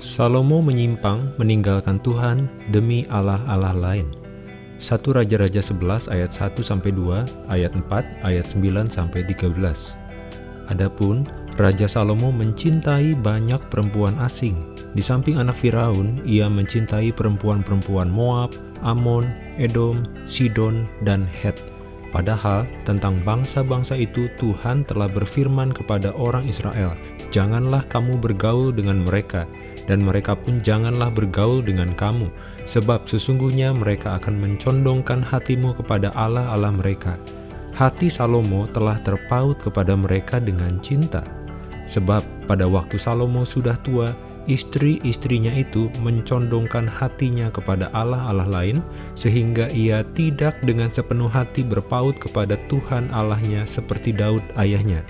Salomo menyimpang meninggalkan Tuhan demi Allah-Allah lain. 1 Raja-Raja 11 ayat 1-2, ayat 4, ayat 9-13. Adapun Raja Salomo mencintai banyak perempuan asing. Di samping anak Firaun, ia mencintai perempuan-perempuan Moab, Amon, Edom, Sidon, dan Het. Padahal tentang bangsa-bangsa itu Tuhan telah berfirman kepada orang Israel, Janganlah kamu bergaul dengan mereka, dan mereka pun janganlah bergaul dengan kamu, sebab sesungguhnya mereka akan mencondongkan hatimu kepada Allah-Allah mereka. Hati Salomo telah terpaut kepada mereka dengan cinta, sebab pada waktu Salomo sudah tua, istri-istrinya itu mencondongkan hatinya kepada Allah-Allah lain, sehingga ia tidak dengan sepenuh hati berpaut kepada Tuhan Allahnya seperti Daud ayahnya.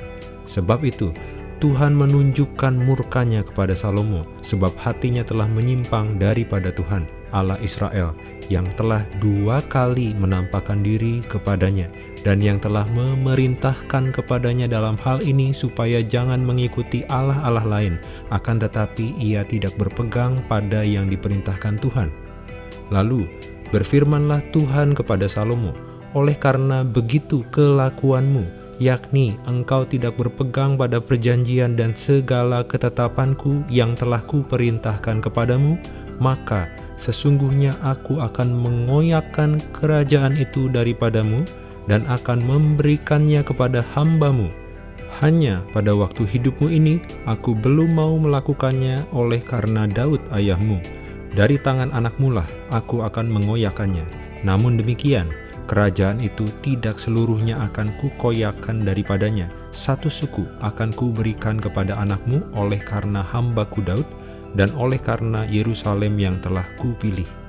Sebab itu, Tuhan menunjukkan murkanya kepada Salomo, sebab hatinya telah menyimpang daripada Tuhan, Allah Israel, yang telah dua kali menampakkan diri kepadanya, dan yang telah memerintahkan kepadanya dalam hal ini supaya jangan mengikuti Allah-Allah lain, akan tetapi ia tidak berpegang pada yang diperintahkan Tuhan. Lalu, berfirmanlah Tuhan kepada Salomo, oleh karena begitu kelakuanmu, yakni engkau tidak berpegang pada perjanjian dan segala ketetapanku yang telah kuperintahkan kepadamu, maka sesungguhnya aku akan mengoyakkan kerajaan itu daripadamu dan akan memberikannya kepada hambamu. Hanya pada waktu hidupmu ini, aku belum mau melakukannya oleh karena Daud ayahmu. Dari tangan anakmu lah aku akan mengoyakkannya. Namun demikian, Kerajaan itu tidak seluruhnya akan kukoyakan daripadanya. Satu suku akan kuberikan kepada anakmu oleh karena hambaku Daud dan oleh karena Yerusalem yang telah kupilih.